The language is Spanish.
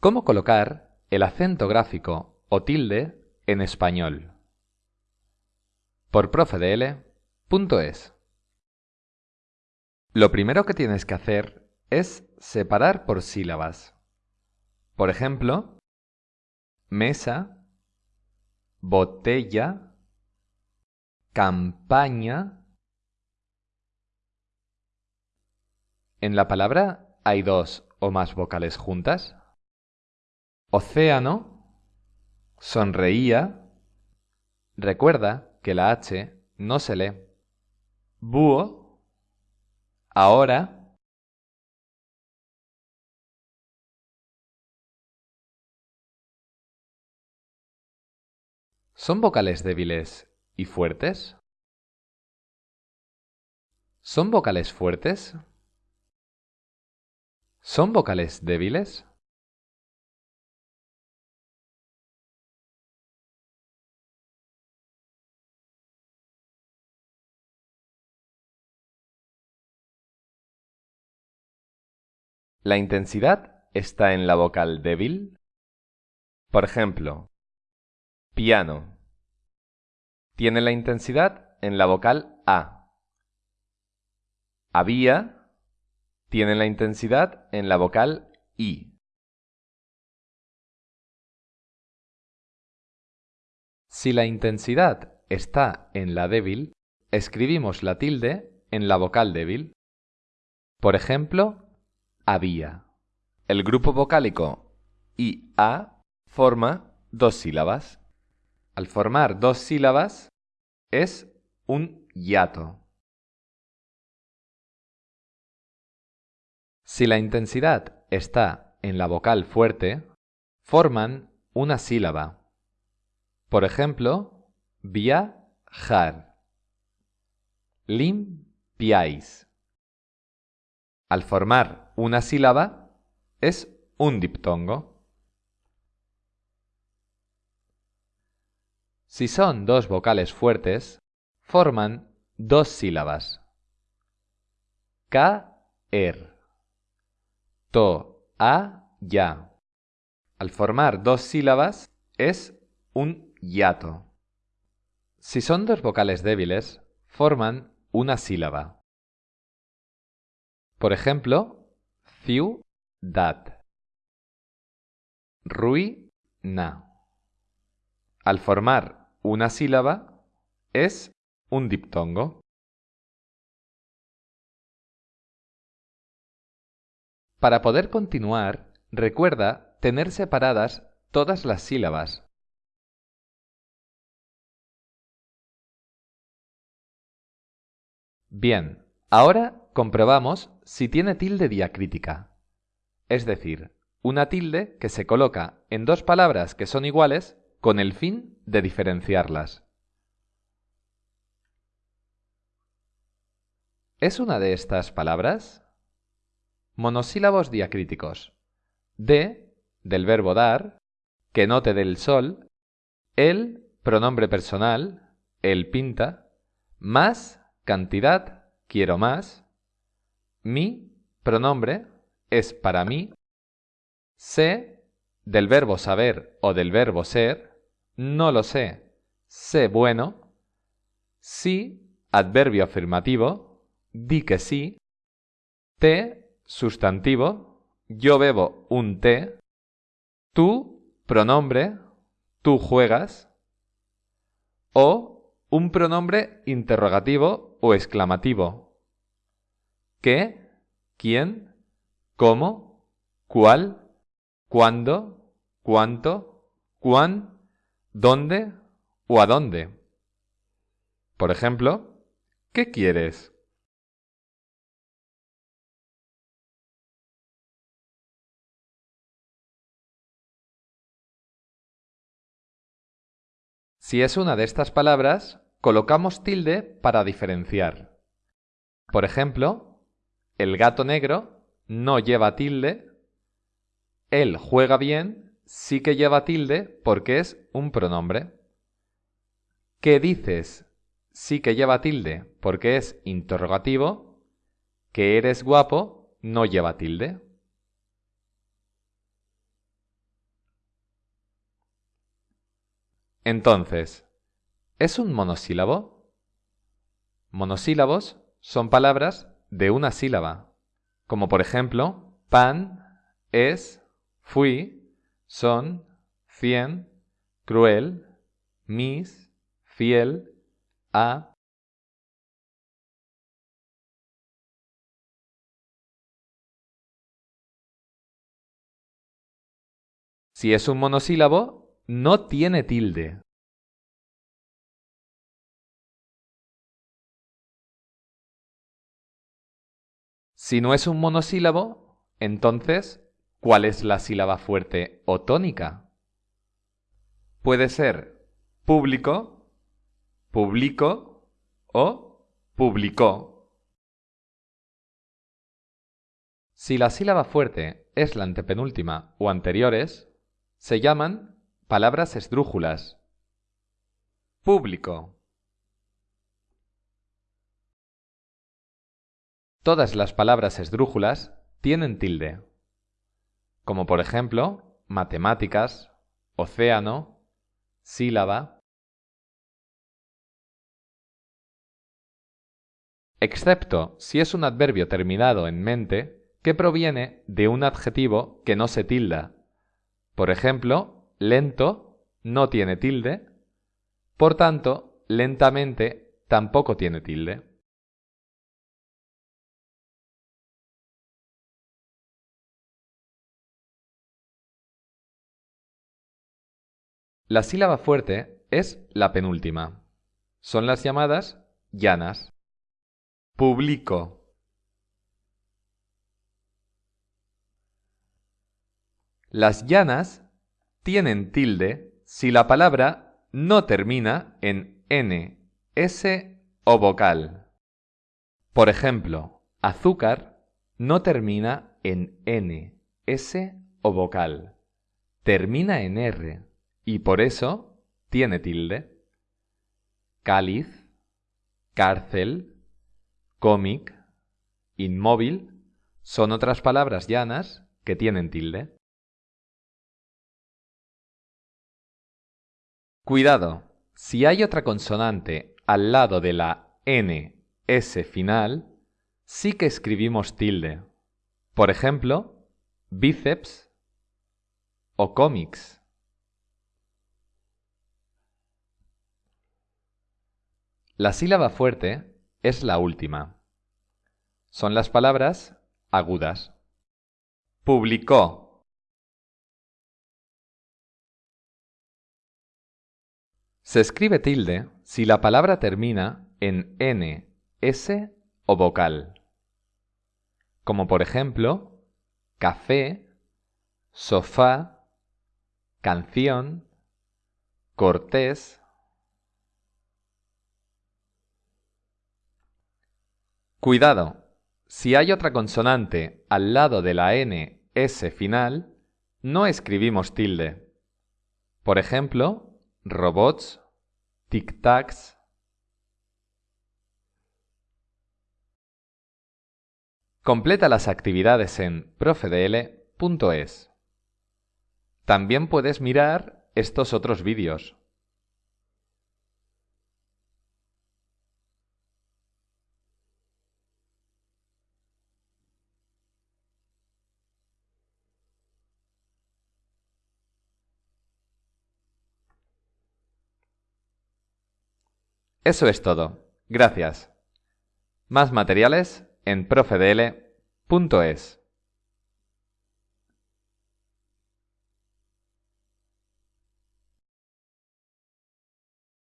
¿Cómo colocar el acento gráfico o tilde en español? Por profedl.es Lo primero que tienes que hacer es separar por sílabas. Por ejemplo, mesa, botella, campaña. En la palabra hay dos o más vocales juntas. Océano, sonreía. Recuerda que la H no se lee. Búho, ahora. ¿Son vocales débiles y fuertes? ¿Son vocales fuertes? ¿Son vocales débiles? ¿La intensidad está en la vocal débil? Por ejemplo, piano. Tiene la intensidad en la vocal A. Había tiene la intensidad en la vocal I. Si la intensidad está en la débil, escribimos la tilde en la vocal débil. Por ejemplo, había. El grupo vocálico IA forma dos sílabas. Al formar dos sílabas es un hiato. Si la intensidad está en la vocal fuerte, forman una sílaba. Por ejemplo, viajar. Limpiáis. Al formar una sílaba, es un diptongo. Si son dos vocales fuertes, forman dos sílabas. Caer. To, a, ya. Al formar dos sílabas, es un hiato. Si son dos vocales débiles, forman una sílaba. Por ejemplo, ciudad. Ruina. Al formar una sílaba, es un diptongo. Para poder continuar, recuerda tener separadas todas las sílabas. Bien, ahora comprobamos si tiene tilde diacrítica, es decir, una tilde que se coloca en dos palabras que son iguales con el fin de diferenciarlas. ¿Es una de estas palabras? Monosílabos diacríticos. De, del verbo dar, que no te dé el sol, el, pronombre personal, el pinta, más, cantidad, quiero más, mi pronombre es para mí. Sé del verbo saber o del verbo ser. No lo sé. Sé bueno. Sí, adverbio afirmativo. Di que sí. Té, sustantivo. Yo bebo un té. Tú, pronombre. Tú juegas. O un pronombre interrogativo o exclamativo. Qué, quién, cómo, cuál, cuándo, cuánto, cuán, dónde o a dónde. Por ejemplo, ¿qué quieres? Si es una de estas palabras, colocamos tilde para diferenciar. Por ejemplo, el gato negro no lleva tilde, él juega bien sí que lleva tilde porque es un pronombre. ¿Qué dices? Sí que lleva tilde porque es interrogativo. ¿Que eres guapo? No lleva tilde. Entonces, ¿es un monosílabo? Monosílabos son palabras de una sílaba, como por ejemplo pan, es, fui, son, cien, cruel, mis, fiel, a. Si es un monosílabo, no tiene tilde. Si no es un monosílabo, entonces, ¿cuál es la sílaba fuerte o tónica? Puede ser público, publico o publicó. Si la sílaba fuerte es la antepenúltima o anteriores, se llaman palabras esdrújulas. Público. Todas las palabras esdrújulas tienen tilde, como por ejemplo matemáticas, océano, sílaba, excepto si es un adverbio terminado en mente que proviene de un adjetivo que no se tilda. Por ejemplo, lento no tiene tilde, por tanto, lentamente tampoco tiene tilde. La sílaba fuerte es la penúltima. Son las llamadas llanas. Publico. Las llanas tienen tilde si la palabra no termina en n, s o vocal. Por ejemplo, azúcar no termina en n, s o vocal. Termina en r y por eso tiene tilde. Cáliz, cárcel, cómic, inmóvil son otras palabras llanas que tienen tilde. Cuidado, si hay otra consonante al lado de la N, S final, sí que escribimos tilde. Por ejemplo, bíceps o cómics. La sílaba fuerte es la última. Son las palabras agudas. Publicó. Se escribe tilde si la palabra termina en n, s o vocal. Como por ejemplo, café, sofá, canción, cortés, Cuidado, si hay otra consonante al lado de la N, S final, no escribimos tilde. Por ejemplo, robots, tic-tacs. Completa las actividades en profedl.es. También puedes mirar estos otros vídeos. Eso es todo. Gracias. Más materiales en profedl.es.